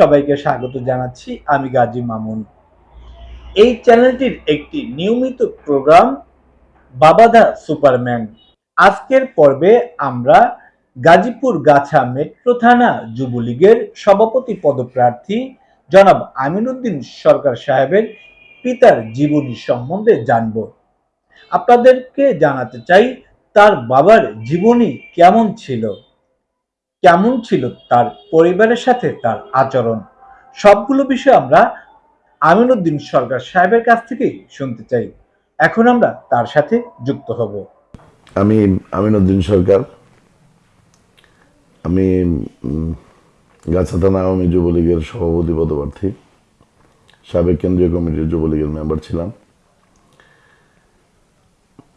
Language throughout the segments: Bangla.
সবাইকে স্বাগত জানাচ্ছি আমি গাজী মামুন। এই চ্যানেলটির একটি নিয়মিত প্রোগ্রাম বাবাদা সুপারম্যান। আজকের পর্বে আমরা গাজীপুর গাছা মেট্রো থানা যুবলীগের সভাপতি পদপ্রার্থী জনাব আমিনুদ্দিন সরকার সাহেবের পিতার জীবনী সম্বন্ধে জানব। আপনাদেরকে জানাতে চাই, তার বাবার জীবনী কেমন ছিল? কেমন ছিল তার পরিবারের সাথে তার আচরণ? সবগুলো বিষয় আমরা আমিনুদ্দিন সরকার সাহেবের কাছ থেকেই শুনতে চাই। এখন আমরা তার সাথে যুক্ত হব। আমি আমিনুদ্দিন সরকার। আমি গাছা থানা আওয়ামী যুবলীগের সভাপতি, পদপ্রার্থী। সাবেক কেন্দ্রীয় কমিটির যুবলীগের মেম্বার ছিলাম।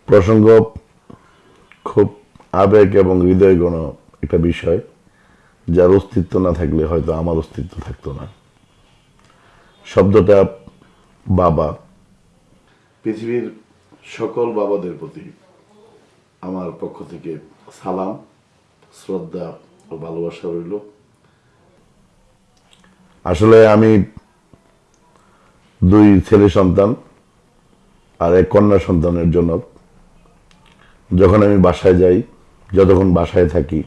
প্রসঙ্গ খুব আবেগ এবং হৃদয়গণ একটা বিষয়। যার অস্তিত্ব না থাকলে হয়তো আমার অস্তিত্ব থাকতো না। শব্দটা বাবা। পৃথিবীর সকল বাবাদের প্রতি আমার পক্ষ থেকে সালাম শ্রদ্ধা ও ভালোবাসা রইল। আসলে আমি দুই ছেলে সন্তান আর এক কন্যা সন্তানের জনক যখন আমি বাসায় যাই যতক্ষণ বাসায় থাকি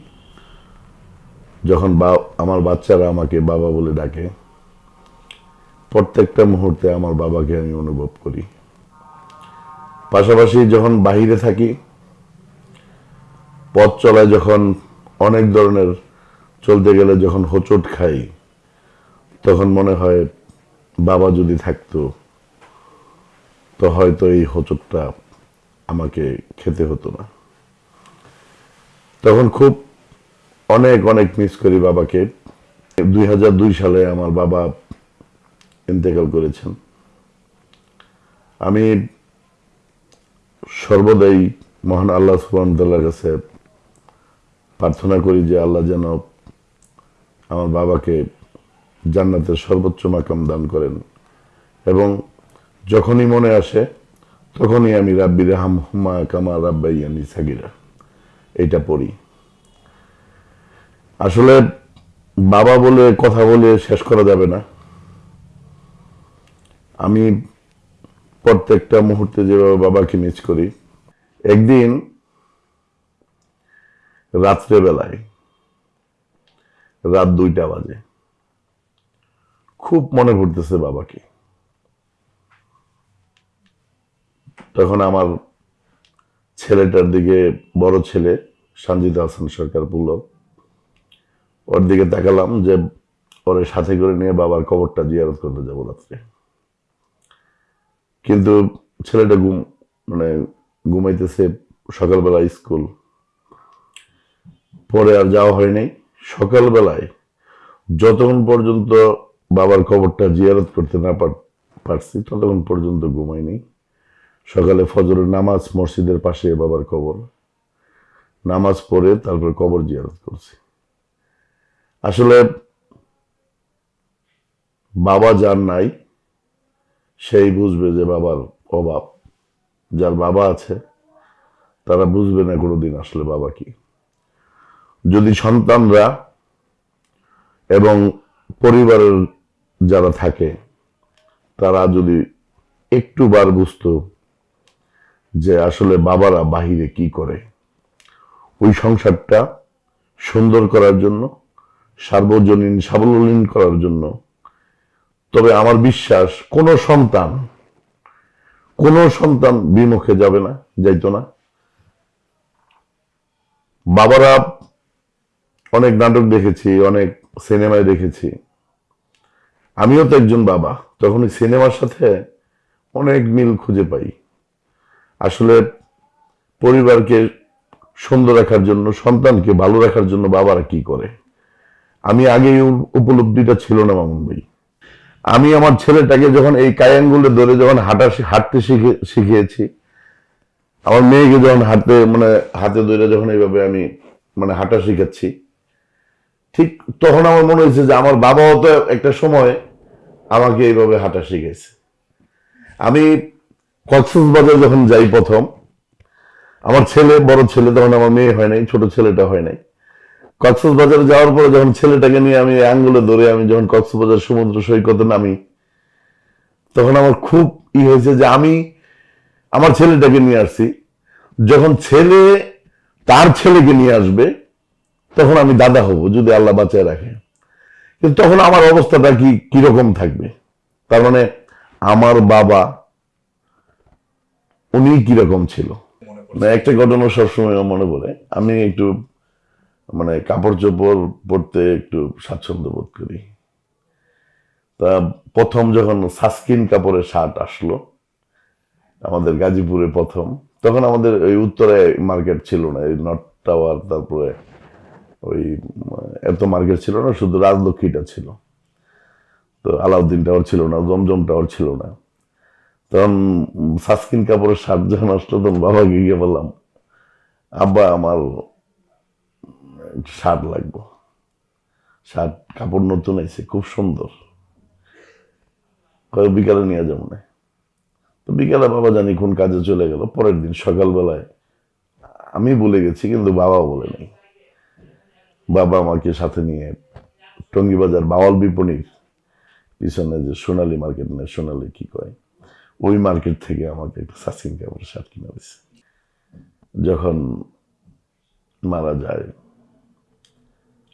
যখন বা, আমার বাচ্চারা আমাকে বাবা বলে ডাকে, প্রত্যেকটা মুহূর্তে আমার বাবাকে আমি অনুভব করি। পাশাপাশি যখন বাহিরে থাকি, পথ চলায় যখন অনেক ধরনের চলতে গেলে যখন হোঁচট খাই, তখন মনে হয় বাবা যদি থাকতো, তো হয়তো এই হোঁচটটা আমাকে খেতে হতো না। তখন খুব অনেক অনেক মিস করি বাবাকে। দুই দুই সালে আমার বাবা ইন্তেকাল করেছেন। আমি সর্বদাই মহান আল্লাহ সুবাহর কাছে প্রার্থনা করি যে আল্লাহ যেন আমার বাবাকে জান্নাতের সর্বোচ্চ মাকাম দান করেন। এবং যখনই মনে আসে, তখনই আমি রাব্বিরে হামহুমা কামা রাব্বাইয়ানি সাগিরা। এটা পড়ি। আসলে বাবা বলে কথা বলে শেষ করা যাবে না। আমি প্রত্যেকটা মুহূর্তে যেভাবে বাবাকে মিস করি, একদিন রাত্রেবেলায় রাত দুইটা বাজে, খুব মনে পড়তেছে বাবাকে। তখন আমার ছেলেটার দিকে বড় ছেলে, সঞ্জিত হাসান সরকার পুলক ওর দিকে তাকালাম যে ওরে সাথে করে নিয়ে বাবার কবরটা জিয়ারত করতে যাব রাত্রে। কিন্তু ছেলেটা ঘুম মানে ঘুমাইতেছে সকালবেলা স্কুল। পরে আর যাওয়া হয় নাই। সকালবেলায় যতক্ষণ পর্যন্ত বাবার কবরটা জিয়ারত করতে না পারছি, ততক্ষণ পর্যন্ত ঘুমাইনি সকালে ফজরের নামাজ মসজিদের পাশে বাবার কবর। নামাজ পড়ে তারপর কবর জিয়ারত করছি। আসলে বাবা যার নাই, সেই বুঝবে যে বাবার অভাব। যার বাবা আছে, তারা বুঝবে না কোনোদিন আসলে বাবা কি। যদি সন্তানরা এবং পরিবারের যারা থাকে, তারা যদি একটু বার বুঝতো যে আসলে বাবারা বাহিরে কি করে, ওই সংসারটা সুন্দর করার জন্য সার্বজনীন সাবলীন করার জন্য। তবে আমার বিশ্বাস, কোনো সন্তান কোনো সন্তান বিমুখে যাবে না, যাইতো না। বাবারা অনেক নাটক দেখেছি, অনেক সিনেমায় দেখেছি। আমিও তো একজন বাবা, তখন সিনেমার সাথে অনেক মিল খুঁজে পাই। আসলে পরিবারকে সুন্দর রাখার জন্য, সন্তানকে ভালো রাখার জন্য বাবারা কি করে? আমি আগে উপলব্ধিটা ছিল না, মামুন ভাই। আমি আমার ছেলেটাকে যখন এই কায়াঙ্গুলে ধরে যখন হাঁটা হাঁটতে শিখে, শিখিয়েছি, আমার মেয়েকে যখন হাতে মানে হাতে ধরে যখন এইভাবে আমি মানে হাঁটা শিখাচ্ছি, ঠিক তখন আমার মনে হয়েছে যে আমার বাবাও তো একটা সময় আমাকে এইভাবে হাঁটা শিখেছে আমি কক্সবাজার যখন যাই প্রথম, আমার ছেলে, বড় ছেলে, তখন আমার মেয়ে হয় নাই, ছোট ছেলেটা হয় নাই। কক্সবাজারে যাওয়ার পরে যখন ছেলেটাকে নিয়ে আমি আঙ্গুলে ধরে আমি যখন কক্সবাজার সমুদ্র সৈকতে নামি তখন আমার খুব ই হয়েছে যে আমি আমার ছেলেটাকে নিয়ে আসছি। যখন ছেলে তার ছেলেকে নিয়ে আসবে তখন আমি দাদা হব যদি আল্লাহ বাঁচায় রাখে। কিন্তু তখন আমার অবস্থাটা কি কীরকম থাকবে? তার মানে আমার বাবা উনি কীরকম ছিল? না একটা ঘটনা সবসময় মনে পড়ে। আমি একটু মানে কাপড় চোপড় পরতে একটু স্বাচ্ছন্দ্য বোধ করি। তা প্রথম যখন সাস্কিন কাপড়ের শার্ট আসলো, আমাদের গাজীপুরে প্রথম, তখন আমাদের ওই উত্তরে মার্কেট ছিল না, এই নর্থ টাওয়ার তারপরে ওই, এত মার্কেট ছিল না, শুধু রাজলক্ষ্মীটা ছিল। তো আলাউদ্দিন টাওয়ার ছিল না, জমজম টাওয়ার ছিল না। তখন সাস্কিন কাপড়ের শার্ট যখন আসলো, তখন বাবাকে গিয়ে বললাম, আব্বা, আমার শার্ট লাগবো। শার্ট কাপড় নতুন আইছে, খুব সুন্দর। কয়, বিকালে নিয়ে যাব না। তো বিকালে বাবা জানি কোন কাজে চলে গেল, পরের দিন সকালবেলায় আমি বলে গেছি, কিন্তু বাবা বলে নেই। বাবা আমাকে সাথে নিয়ে টঙ্গিবাজার বাওয়াল বিপণীর পিছনে যে সোনালী মার্কেট, না সোনালি কি কয়, ওই মার্কেট থেকে আমাকে একটা সাসিন কাপড় শার্ট কিনে দিছে। যখন মারা যায়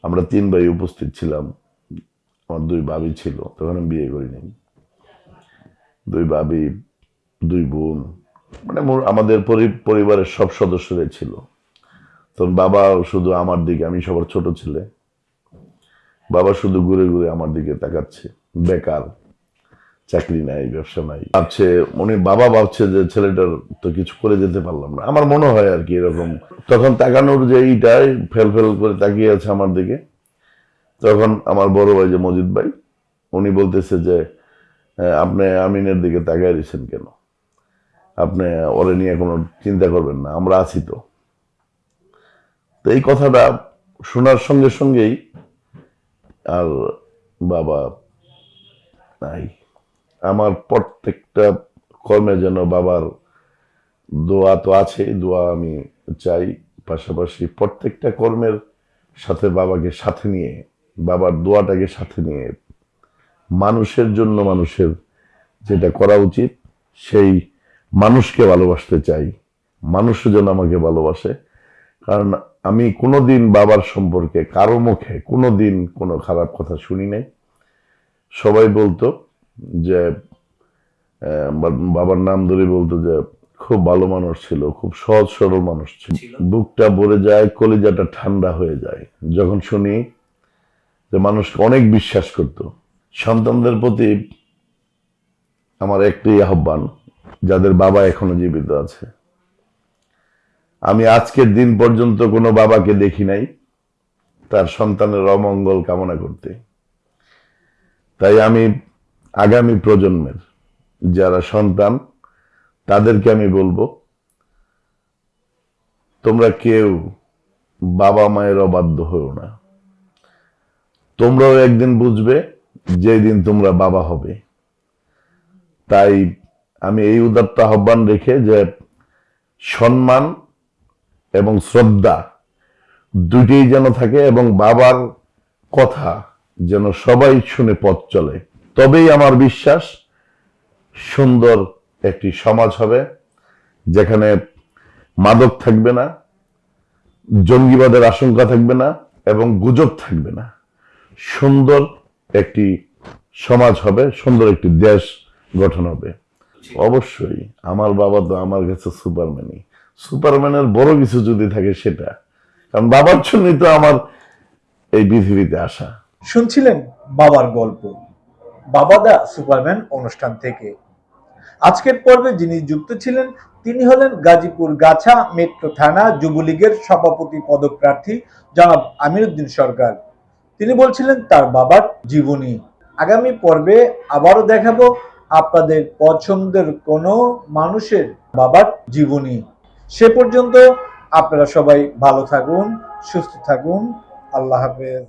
আমরা তিন ভাই উপস্থিত ছিলাম। আমার দুই বাবি ছিল, তখন আমি বিয়ে করি নাই দুই বাবি দুই বোন মানে আমাদের পরিবারের সব সদস্যরাই ছিল। তখন বাবা শুধু আমার দিকে, আমি সবার ছোট ছেলে। বাবা শুধু ঘুরে ঘুরে আমার দিকে তাকাচ্ছে। বেকার। চাকরি নাই ব্যবসা নাই। ভাবছে উনি বাবা ভাবছে যে ছেলেটার তো কিছু করে যেতে পারলাম না। আমার মনে হয় আর কি এরকম। তখন তাকানোর যে এইটাই ফেল ফেল করে তাকিয়ে আছে আমার দিকে। তখন আমার বড় ভাই যে মজিদ ভাই উনি বলতেছে যে "হ্যাঁ, আপনি আমিনের দিকে তাকায় দিয়েছেন কেন? আপনি ওরে নিয়ে কোনো চিন্তা করবেন না আমরা আছি তো। তো এই কথাটা শোনার সঙ্গে সঙ্গেই আর বাবা নাই। আমার প্রত্যেকটা কর্মে যেন বাবার দোয়া তো আছে দোয়া আমি চাই। পাশাপাশি প্রত্যেকটা কর্মের সাথে বাবাকে সাথে নিয়ে, বাবার দোয়াটাকে সাথে নিয়ে, মানুষের জন্য মানুষের যেটা করা উচিত, সেই মানুষকে ভালোবাসতে চাই। মানুষ যেন আমাকে ভালোবাসে। কারণ আমি কোনোদিন বাবার সম্পর্কে কারও মুখে কোনোদিন কোনো খারাপ কথা শুনি নাই। সবাই বলতো যে বাবার নাম ধরে বলতো যে খুব ভালো মানুষ ছিল খুব সহজ সরল মানুষ ছিল। বুকটা ভরে যায় কলিজাটা ঠান্ডা হয়ে যায়। যখন শুনি যে মানুষকে অনেক বিশ্বাস করত সন্তানদের প্রতি আমার একটি আহ্বান যাদের বাবা এখনও জীবিত আছে। আমি আজকের দিন পর্যন্ত কোনো বাবাকে দেখি নাই তার সন্তানের অমঙ্গল কামনা করতে। তাই আমি আগামী প্রজন্মের যারা সন্তান, তাদেরকে আমি বলব, তোমরা কেউ বাবা মায়ের অবাধ্য হও না। তোমরাও একদিন বুঝবে যেদিন তোমরা বাবা হবে। তাই আমি এই উদাত্ত আহ্বান রেখে যে সম্মান এবং শ্রদ্ধা দুইটাই যেন থাকে এবং বাবার কথা যেন সবাই শুনে পথ চলে। তবেই আমার বিশ্বাস সুন্দর একটি সমাজ হবে যেখানে মাদক থাকবে না, জঙ্গিবাদের আশঙ্কা থাকবে না এবং গুজব থাকবে না। সুন্দর একটি সমাজ হবে, সুন্দর একটি দেশ গঠন হবে। অবশ্যই আমার বাবা তো আমার কাছে সুপারম্যানই। সুপারম্যানের বড় কিছু যদি থাকে সেটা। কারণ বাবার জন্যই তো আমার এই পৃথিবীতে আসা। শুনছিলেন বাবার গল্প? বাবাদা সুপারম্যান অনুষ্ঠান থেকে। আজকের পর্বে যিনি যুক্ত ছিলেন, তিনি হলেন গাজীপুর গাছা মেট্রো থানা যুবলীগের সভাপতি পদপ্রার্থী জনাব আমিরুদ্দিন সরকার। তিনি বলছিলেন, তার বাবার জীবনী। আগামী পর্বে আবারও দেখাবো আপনাদের পছন্দের কোনো মানুষের বাবার জীবনী। সে পর্যন্ত আপনারা সবাই ভালো থাকুন, সুস্থ থাকুন। আল্লাহ হাফেজ।